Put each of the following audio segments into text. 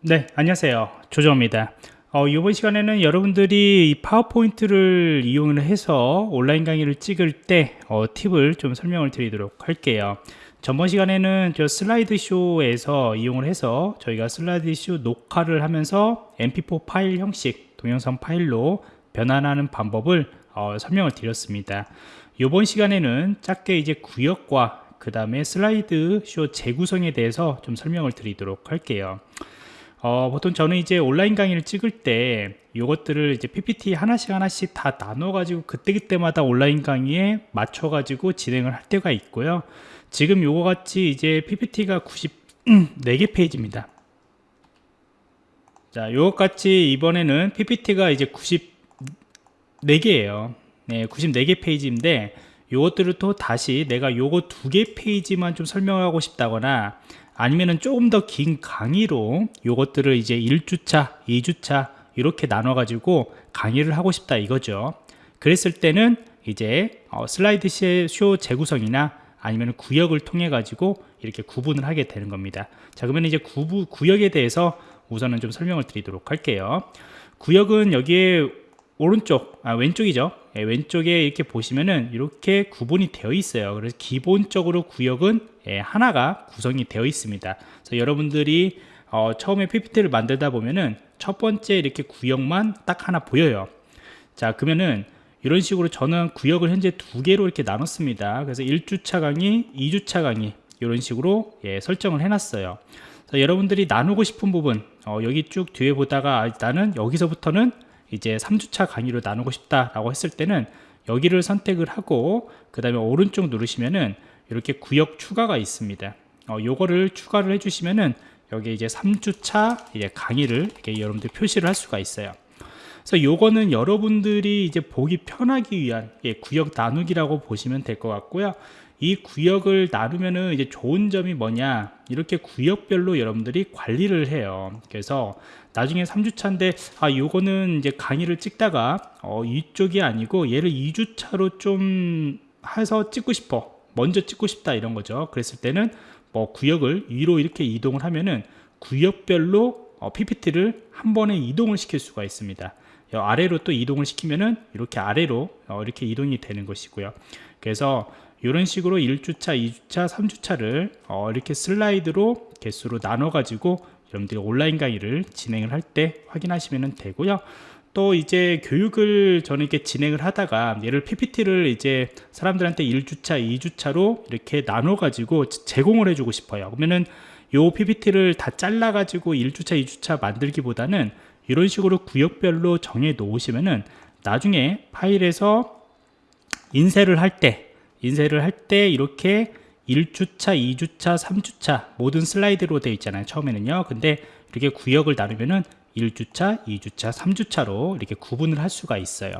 네 안녕하세요. 조정입니다. 어, 이번 시간에는 여러분들이 이 파워포인트를 이용을 해서 온라인 강의를 찍을 때 어, 팁을 좀 설명을 드리도록 할게요. 전번 시간에는 저 슬라이드 쇼에서 이용을 해서 저희가 슬라이드 쇼 녹화를 하면서 mp4 파일 형식 동영상 파일로 변환하는 방법을 어, 설명을 드렸습니다. 이번 시간에는 짧게 이제 구역과 그 다음에 슬라이드 쇼 재구성에 대해서 좀 설명을 드리도록 할게요 어, 보통 저는 이제 온라인 강의를 찍을 때 이것들을 이제 PPT 하나씩 하나씩 다 나눠 가지고 그때그때마다 온라인 강의에 맞춰 가지고 진행을 할 때가 있고요. 지금 요거 같이 이제 PPT가 94개 페이지입니다. 자 요것 같이 이번에는 PPT가 이제 94개예요. 네, 94개 페이지인데 요것들을 또 다시 내가 요거 두 개 페이지만 좀 설명하고 싶다거나 아니면은 조금 더 긴 강의로 요것들을 이제 1주차, 2주차 이렇게 나눠 가지고 강의를 하고 싶다 이거죠. 그랬을 때는 이제 어, 슬라이드 쇼 재구성이나 아니면 구역을 통해 가지고 이렇게 구분을 하게 되는 겁니다. 자 그러면 이제 구부, 구역에 대해서 우선은 좀 설명을 드리도록 할게요. 구역은 여기에 오른쪽 아 왼쪽이죠. 예, 왼쪽에 이렇게 보시면은 이렇게 구분이 되어 있어요. 그래서 기본적으로 구역은 예, 하나가 구성이 되어 있습니다. 그래서 여러분들이 어, 처음에 PPT를 만들다 보면은 첫 번째 이렇게 구역만 딱 하나 보여요. 자 그러면은 이런 식으로 저는 구역을 현재 두 개로 이렇게 나눴습니다. 그래서 1주차 강의 2주차 강의 이런 식으로 예, 설정을 해놨어요. 여러분들이 나누고 싶은 부분 어, 여기 쭉 뒤에 보다가 아, 나는 여기서부터는 이제 3주차 강의로 나누고 싶다라고 했을 때는 여기를 선택을 하고 그 다음에 오른쪽 누르시면은 이렇게 구역 추가가 있습니다. 어, 요거를 추가를 해주시면은 여기 이제 3주차 이제 강의를 이렇게 여러분들 표시를 할 수가 있어요. 그래서 요거는 여러분들이 이제 보기 편하기 위한 예, 구역 나누기라고 보시면 될 것 같고요 이 구역을 나누면은 이제 좋은 점이 뭐냐? 이렇게 구역별로 여러분들이 관리를 해요. 그래서 나중에 3주차인데 아 요거는 이제 강의를 찍다가 어, 이쪽이 아니고 얘를 2주차로 좀 해서 찍고 싶어. 먼저 찍고 싶다 이런 거죠. 그랬을 때는 뭐 구역을 위로 이렇게 이동을 하면은 구역별로 어, PPT를 한 번에 이동을 시킬 수가 있습니다. 아래로 또 이동을 시키면은 이렇게 아래로 어, 이렇게 이동이 되는 것이고요. 그래서 이런 식으로 1주차, 2주차, 3주차를 어, 이렇게 슬라이드로 개수로 나눠 가지고 여러분들이 온라인 강의를 진행을 할 때 확인하시면 되고요. 또 이제 교육을 저는 이렇게 진행을 하다가 얘를 PPT를 이제 사람들한테 1주차, 2주차로 이렇게 나눠 가지고 제공을 해주고 싶어요. 그러면은 요 PPT를 다 잘라 가지고 1주차, 2주차 만들기보다는 이런 식으로 구역별로 정해 놓으시면은 나중에 파일에서 인쇄를 할때 인쇄를 할 때 이렇게 1주차, 2주차, 3주차 모든 슬라이드로 되어 있잖아요 처음에는요. 근데 이렇게 구역을 나누면은 1주차, 2주차, 3주차로 이렇게 구분을 할 수가 있어요.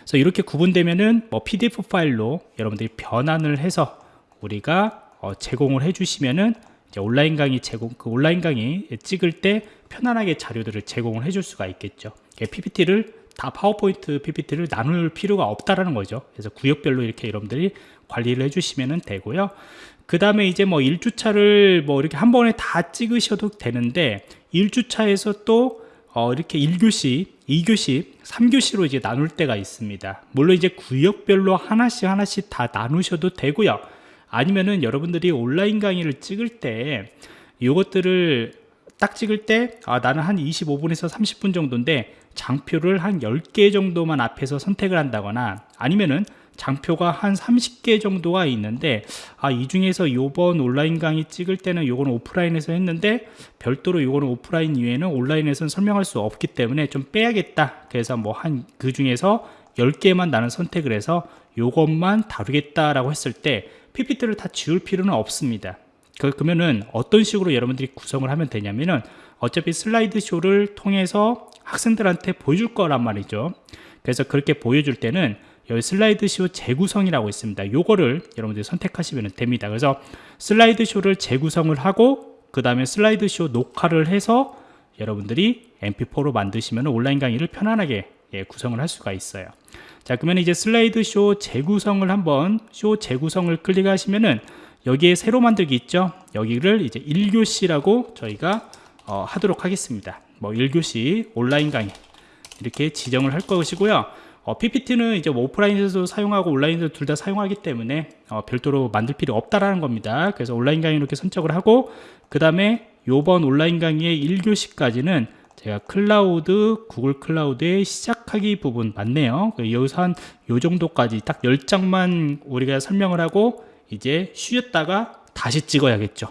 그래서 이렇게 구분되면은 뭐 PDF 파일로 여러분들이 변환을 해서 우리가 어 제공을 해 주시면은 온라인 강의 제공 그 온라인 강의 찍을 때 편안하게 자료들을 제공을 해줄 수가 있겠죠. PPT를 다 파워포인트 PPT를 나눌 필요가 없다라는 거죠. 그래서 구역별로 이렇게 여러분들이 관리를 해주시면 되고요. 그 다음에 이제 뭐 1주차를 뭐 이렇게 한 번에 다 찍으셔도 되는데 1주차에서 또 어 이렇게 1교시, 2교시, 3교시로 이제 나눌 때가 있습니다. 물론 이제 구역별로 하나씩 하나씩 다 나누셔도 되고요. 아니면은 여러분들이 온라인 강의를 찍을 때 이것들을 딱 찍을 때 아, 나는 한 25분에서 30분 정도인데 장표를 한 10개 정도만 앞에서 선택을 한다거나 아니면은 장표가 한 30개 정도가 있는데 아 이 중에서 요번 온라인 강의 찍을 때는 요거는 오프라인에서 했는데 별도로 요거는 오프라인 이외에는 온라인에서는 설명할 수 없기 때문에 좀 빼야겠다. 그래서 뭐 한 그 중에서 10개만 나는 선택을 해서 요것만 다루겠다라고 했을 때 PPT를 다 지울 필요는 없습니다. 그, 그러면은 어떤 식으로 여러분들이 구성을 하면 되냐면은 어차피 슬라이드 쇼를 통해서 학생들한테 보여줄 거란 말이죠. 그래서 그렇게 보여줄 때는 여기 슬라이드 쇼 재구성이라고 있습니다. 요거를 여러분들이 선택하시면 됩니다. 그래서 슬라이드 쇼를 재구성을 하고 그 다음에 슬라이드 쇼 녹화를 해서 여러분들이 mp4로 만드시면 온라인 강의를 편안하게 예, 구성을 할 수가 있어요. 자 그러면 이제 슬라이드 쇼 재구성을 한번 쇼 재구성을 클릭하시면은 여기에 새로 만들기 있죠? 여기를 이제 1교시라고 저희가 어, 하도록 하겠습니다 뭐 1교시 온라인 강의 이렇게 지정을 할 것이고요. 어, PPT는 이제 뭐 오프라인에서도 사용하고 온라인에서 둘다 사용하기 때문에 어, 별도로 만들 필요 없다라는 겁니다. 그래서 온라인 강의 이렇게 선택을 하고 그 다음에 요번 온라인 강의의 1교시까지는 제가 클라우드 구글 클라우드의 시작하기 부분 맞네요. 그 여기서 한 요 정도까지 딱 10장만 우리가 설명을 하고 이제 쉬었다가 다시 찍어야겠죠.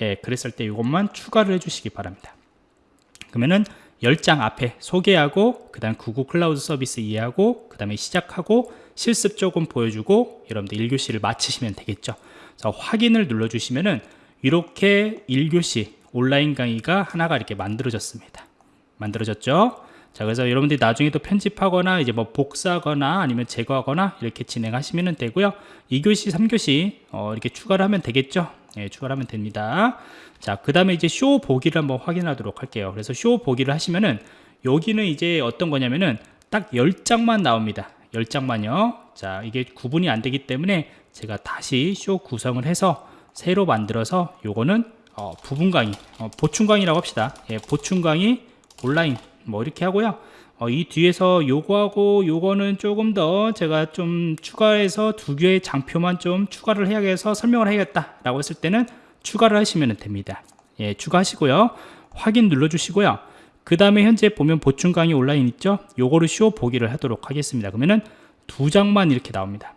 예, 그랬을 때 이것만 추가를 해주시기 바랍니다 그러면은 10장 앞에 소개하고 그 다음 구글 클라우드 서비스 이해하고 그 다음에 시작하고 실습 조금 보여주고 여러분들 1교시를 마치시면 되겠죠. 자, 확인을 눌러주시면은 이렇게 1교시 온라인 강의가 하나가 이렇게 만들어졌습니다. 만들어졌죠 자 그래서 여러분들이 나중에 또 편집하거나 이제 뭐 복사하거나 아니면 제거하거나 이렇게 진행하시면 되고요. 2교시 3교시 어, 이렇게 추가를 하면 되겠죠? 예, 추가를 하면 됩니다. 자그 다음에 이제 쇼 보기를 한번 확인하도록 할게요. 그래서 쇼 보기를 하시면은 여기는 이제 어떤 거냐면은 딱 10장만 나옵니다. 10장만요. 자 이게 구분이 안 되기 때문에 제가 다시 쇼 구성을 해서 새로 만들어서 요거는 어, 부분 강의 어, 보충 강의라고 합시다. 예, 보충 강의 온라인 뭐 이렇게 하고요. 어, 이 뒤에서 요거하고 요거는 조금 더 제가 좀 추가해서 두 개의 장표만 좀 추가를 해야겠어 설명을 해야겠다 라고 했을 때는 추가를 하시면 됩니다. 예, 추가하시고요. 확인 눌러 주시고요. 그 다음에 현재 보면 보충 강의 온라인 있죠? 요거를 쇼 보기를 하도록 하겠습니다. 그러면은 두 장만 이렇게 나옵니다.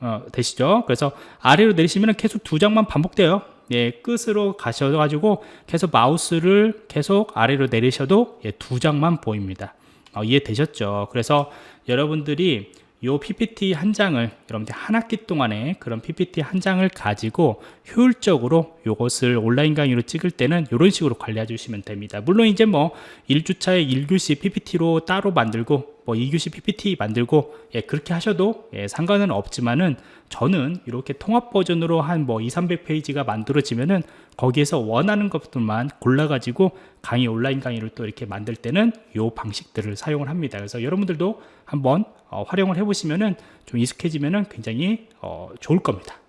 어, 되시죠? 그래서 아래로 내리시면 계속 두 장만 반복돼요 예, 끝으로 가셔가지고 계속 마우스를 계속 아래로 내리셔도 예, 두 장만 보입니다. 어, 이해되셨죠? 그래서 여러분들이 요 PPT 한 장을 여러분들 한 학기 동안에 그런 PPT 한 장을 가지고 효율적으로 요것을 온라인 강의로 찍을 때는 이런 식으로 관리해 주시면 됩니다 물론 이제 뭐 1주차에 1교시 PPT로 따로 만들고 뭐 2교시 PPT 만들고 예, 그렇게 하셔도 예, 상관은 없지만은 저는 이렇게 통합 버전으로 한 뭐 2, 300페이지가 만들어지면은 거기에서 원하는 것들만 골라가지고 강의 온라인 강의를 또 이렇게 만들 때는 요 방식들을 사용을 합니다. 그래서 여러분들도 한번 어, 활용을 해보시면은 좀 익숙해지면은 굉장히 어, 좋을 겁니다.